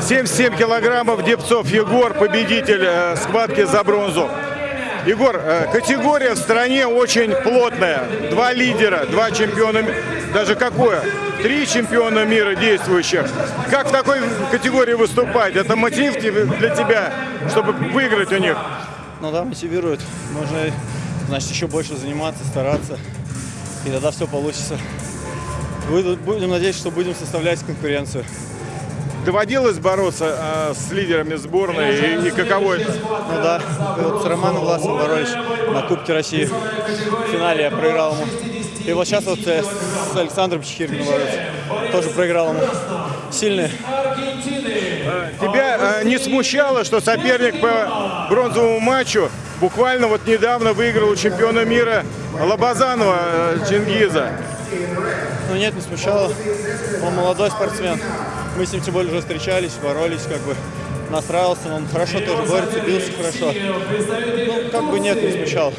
77 килограммов Депцов Егор, победитель э, схватки за бронзу. Егор, э, категория в стране очень плотная. Два лидера, два чемпиона, даже какое? Три чемпиона мира действующих. Как в такой категории выступать? Это мотив для тебя, чтобы выиграть у них? Ну да, мотивирует. Можно, значит, еще больше заниматься, стараться. И тогда все получится. Будем надеяться, что будем составлять конкуренцию. Доводилось бороться э, с лидерами сборной и, и каково это? Ну да, вот с Романом Власовым боролись на Кубке России. В финале я проиграл ему. И вот сейчас вот э, с Александром Чехиркиным боролся. Тоже проиграл ему. Сильный. Тебя э, не смущало, что соперник по бронзовому матчу буквально вот недавно выиграл у чемпиона мира Лобазанова э, Чингиза? Ну нет, не смущало. Он молодой спортсмен. Мы с ним тем более уже встречались, боролись, как бы настраивался. Он хорошо тоже борется, бился хорошо. Ну, как бы нет, не смущал.